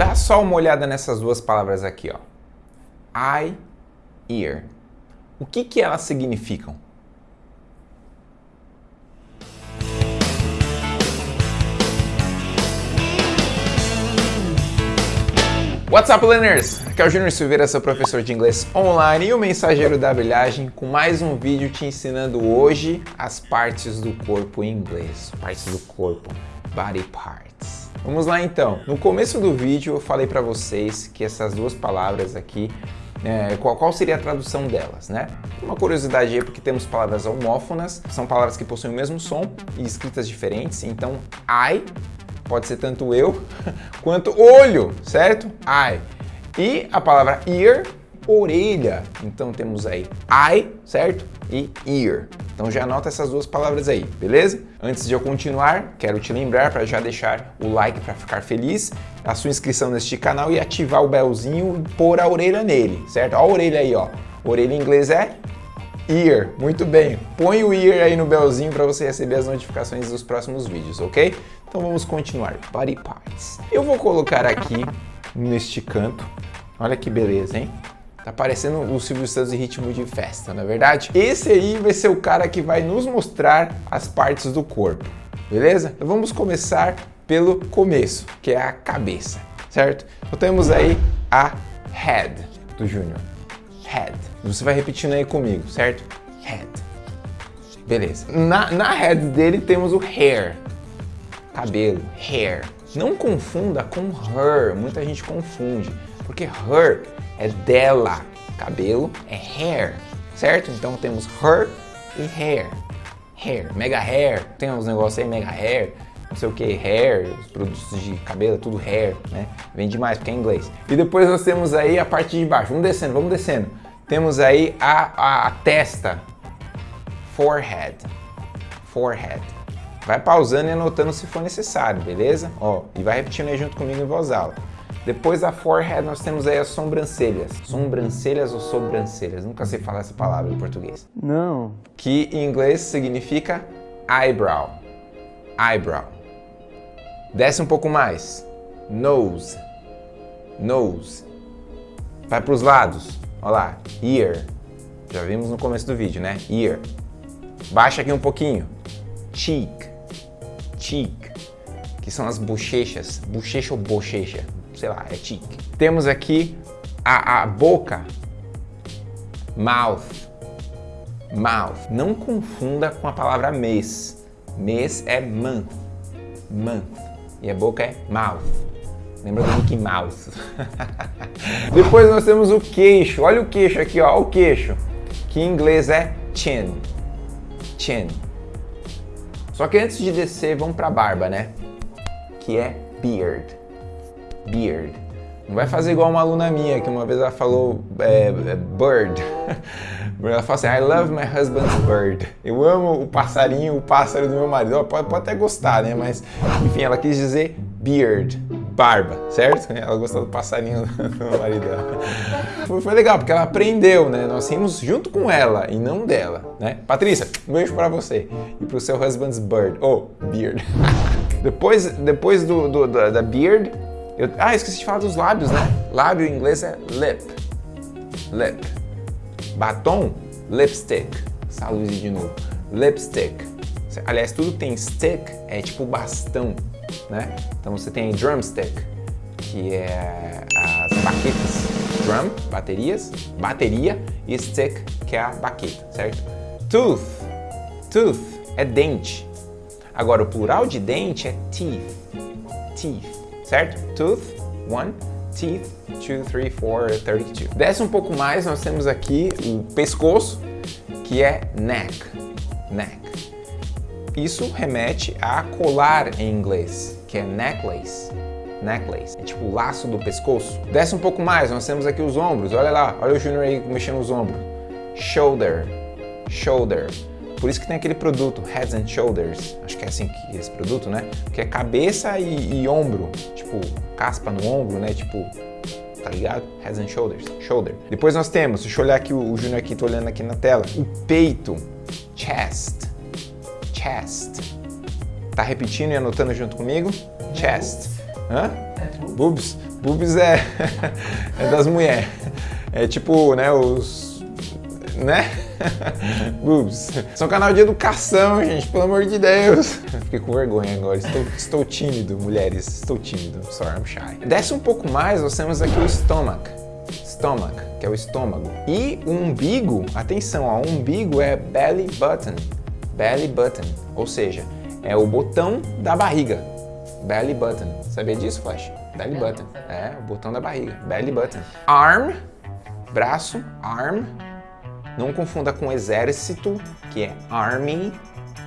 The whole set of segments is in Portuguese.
Dá só uma olhada nessas duas palavras aqui, ó. Eye, ear. O que que elas significam? What's up, learners? Aqui é o Júnior Silveira, seu professor de inglês online e o mensageiro da brilhagem com mais um vídeo te ensinando hoje as partes do corpo em inglês. Partes do corpo, body parts. Vamos lá então. No começo do vídeo eu falei para vocês que essas duas palavras aqui, é, qual, qual, seria a tradução delas, né? Uma curiosidade aí, porque temos palavras homófonas, são palavras que possuem o mesmo som e escritas diferentes, então I pode ser tanto eu quanto olho, certo? Eye. E a palavra ear, orelha. Então temos aí eye, certo? E ear. Então já anota essas duas palavras aí, beleza? Antes de eu continuar, quero te lembrar para já deixar o like para ficar feliz, a sua inscrição neste canal e ativar o belzinho e pôr a orelha nele, certo? Olha a orelha aí, ó. Orelha em inglês é ear. Muito bem. Põe o ear aí no belzinho para você receber as notificações dos próximos vídeos, ok? Então vamos continuar. Body parts. Eu vou colocar aqui neste canto. Olha que beleza, hein? Tá parecendo o Silvio Santos em ritmo de festa, não é verdade? Esse aí vai ser o cara que vai nos mostrar as partes do corpo, beleza? Então vamos começar pelo começo, que é a cabeça, certo? Então temos aí a head do Júnior. Head. Você vai repetindo aí comigo, certo? Head. Beleza. Na, na head dele temos o hair, cabelo, hair. Não confunda com her, muita gente confunde, porque her é dela, cabelo é hair, certo? Então temos her e hair, hair, mega hair, tem uns negócios aí, mega hair, não sei o que, hair, os produtos de cabelo, tudo hair, né? Vem demais porque é inglês. E depois nós temos aí a parte de baixo, vamos descendo, vamos descendo. Temos aí a, a, a testa, forehead, forehead. Vai pausando e anotando se for necessário, beleza? Ó, e vai repetindo aí junto comigo em voz alta. Depois da forehead nós temos aí as sobrancelhas. Sobrancelhas ou sobrancelhas? Nunca sei falar essa palavra em português. Não. Que em inglês significa eyebrow. Eyebrow. Desce um pouco mais. Nose. Nose. Vai para os lados. Olha lá. Ear. Já vimos no começo do vídeo, né? Ear. Baixa aqui um pouquinho. Cheek cheek, que são as bochechas, bochecha ou bochecha, sei lá, é cheek. Temos aqui a, a boca, mouth, mouth. Não confunda com a palavra mês. Mês é month, month. E a boca é mouth. Lembra do Mickey Mouse? Depois nós temos o queixo. Olha o queixo aqui, ó, o queixo. Que em inglês é chin. Chin. Só que antes de descer, vamos para a barba, né? Que é beard. Beard. Não vai fazer igual uma aluna minha, que uma vez ela falou é, é bird. Ela falou assim, I love my husband's bird. Eu amo o passarinho, o pássaro do meu marido. Pode, pode até gostar, né? Mas, enfim, ela quis dizer beard, barba, certo? Ela gostou do passarinho do marido Foi, foi, legal, porque ela aprendeu, né? Nós rimos junto com ela e não dela, né? Patrícia, um beijo pra você e pro seu husband's bird, ou oh, beard. depois depois do, do da, da, beard, eu, ah, esqueci de falar dos lábios, né? Lábio em inglês é lip, lip. Batom, lipstick. Luz de novo. Lipstick. Aliás, tudo tem stick é tipo bastão, né? Então você tem drumstick, que é as baquetas. Drum, baterias, bateria, e stick, que é a baqueta, certo? Tooth, tooth é dente. Agora, o plural de dente é teeth, teeth, certo? Tooth, one, teeth, 2, 3, 4, 32. Desce um pouco mais, nós temos aqui o pescoço, que é neck, neck. Isso remete a colar em inglês, que é necklace. Necklace, é tipo o laço do pescoço. Desce um pouco mais, nós temos aqui os ombros, olha lá, olha o Junior aí mexendo os ombros. Shoulder, shoulder. Por isso que tem aquele produto, Heads and Shoulders, acho que é assim que é esse produto, né? Que é cabeça e, e ombro, tipo, caspa no ombro, né? Tipo, tá ligado? Heads and Shoulders, shoulder. Depois nós temos, deixa eu olhar aqui, o, o Júnior aqui, tô olhando aqui na tela, o peito, chest, chest. Tá repetindo e anotando junto comigo? Chest. Hã? Boobs? Boobs é, é das mulheres. É tipo, né, os... né? Boobs. São um canal de educação, gente, pelo amor de Deus. Fiquei com vergonha agora, estou, estou tímido, mulheres, estou tímido. Sorry, I'm shy. Desce um pouco mais, nós temos aqui o stomach. Stomach, que é o estômago. E o umbigo, atenção, ó, o umbigo é belly button. Belly button, ou seja, é o botão da barriga. Belly button. Sabia disso, Flash? Belly button. É, o botão da barriga. Belly button. Arm, braço, arm. Não confunda com exército, que é army,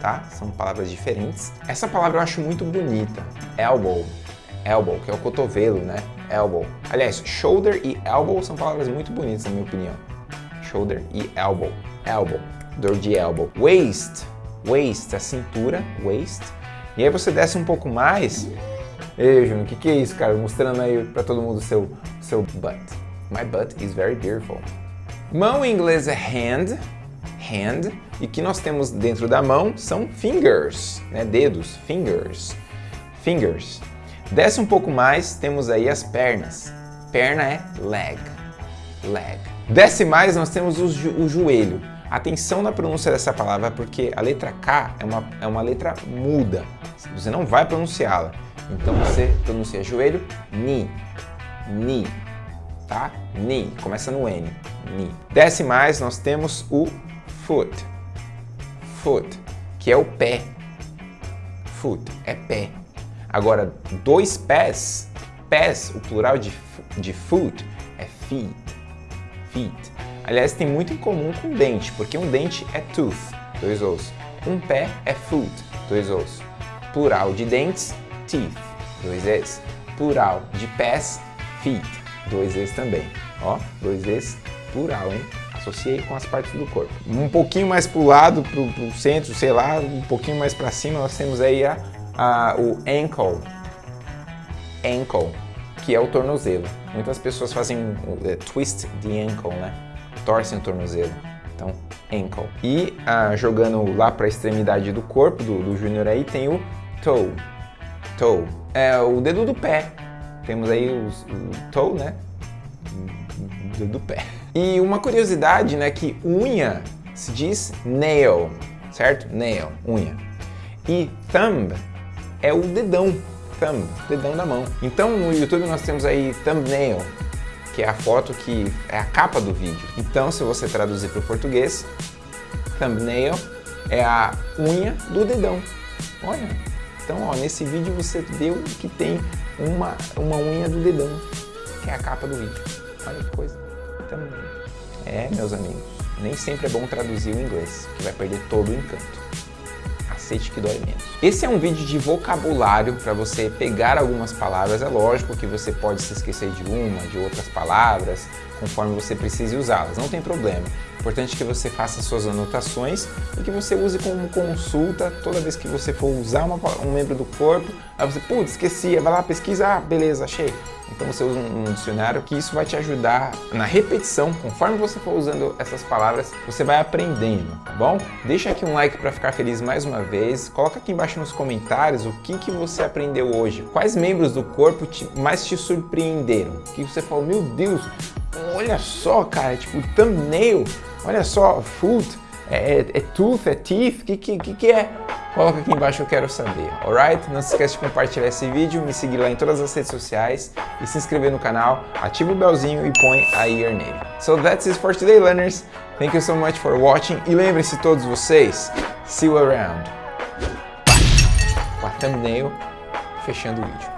tá? São palavras diferentes. Essa palavra eu acho muito bonita. Elbow. Elbow, que é o cotovelo, né? Elbow. Aliás, shoulder e elbow são palavras muito bonitas, na minha opinião. Shoulder e elbow. Elbow. Dor de elbow. Waist. Waist, a cintura. Waist. E aí você desce um pouco mais. Ei, Júnior, o que, que é isso, cara? Mostrando aí pra todo mundo o seu, seu butt. My butt is very beautiful. Mão em inglês é hand. Hand. E que nós temos dentro da mão são fingers, né? Dedos. Fingers. Fingers. Desce um pouco mais, temos aí as pernas. Perna é leg. Leg. Desce mais, nós temos o, jo o joelho. Atenção na pronúncia dessa palavra, porque a letra K é uma, é uma letra muda. Você não vai pronunciá-la. Então você pronuncia joelho, ni. Ni. Tá? Ni. Começa no N. Ni. Desce mais, nós temos o foot. Foot, que é o pé. Foot é pé. Agora, dois pés, pés, o plural de, de foot é feet. Feet. Aliás, tem muito em comum com dente, porque um dente é tooth, dois ossos. Um pé é foot, dois ossos. Plural de dentes, teeth, dois es. Plural de pés, feet, dois es também. Ó, dois es, plural, hein? Associei com as partes do corpo. Um pouquinho mais pro lado, pro, pro centro, sei lá, um pouquinho mais para cima, nós temos aí a, a, o ankle. Ankle, que é o tornozelo. Muitas pessoas fazem uh, twist the ankle, né? Torcem o tornozelo. Então, ankle. E uh, jogando lá para a extremidade do corpo do, do Júnior aí, tem o toe. Toe. É o dedo do pé. Temos aí os, o toe, né? O dedo do pé. E uma curiosidade, né, que unha se diz nail, certo? Nail, unha. E thumb é o dedão, thumb, dedão da mão. Então no YouTube nós temos aí thumbnail, que é a foto que é a capa do vídeo. Então se você traduzir para o português, thumbnail é a unha do dedão. Olha, então ó, nesse vídeo você viu que tem uma, uma unha do dedão, que é a capa do vídeo. Olha que coisa, thumbnail. É, meus amigos, nem sempre é bom traduzir o inglês, que vai perder todo o encanto cacete que dói menos. Esse é um vídeo de vocabulário para você pegar algumas palavras. É lógico que você pode se esquecer de uma, de outras palavras, conforme você precise usá-las, não tem problema. Importante que você faça suas anotações e que você use como consulta toda vez que você for usar uma, um membro do corpo. Aí você, putz, esqueci, vai lá, pesquisa, ah, beleza, achei. Então você usa um, dicionário que isso vai te ajudar na repetição, conforme você for usando essas palavras, você vai aprendendo, tá bom? Deixa aqui um like para ficar feliz mais uma vez, coloca aqui embaixo nos comentários o que, que você aprendeu hoje, quais membros do corpo te, mais te surpreenderam, que você falou, meu Deus, olha só cara, tipo thumbnail, olha só, foot, é, é, é tooth, é teeth, o que, que, que é? Coloca aqui embaixo eu quero saber, alright? Não se esquece de compartilhar esse vídeo, me seguir lá em todas as redes sociais e se inscrever no canal, ativa o belzinho e põe a ear nele. So that's it for today, learners. Thank you so much for watching e lembrem-se todos vocês, see you around. Com a thumbnail fechando o vídeo.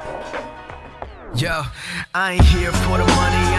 Yo, I ain't here for the money,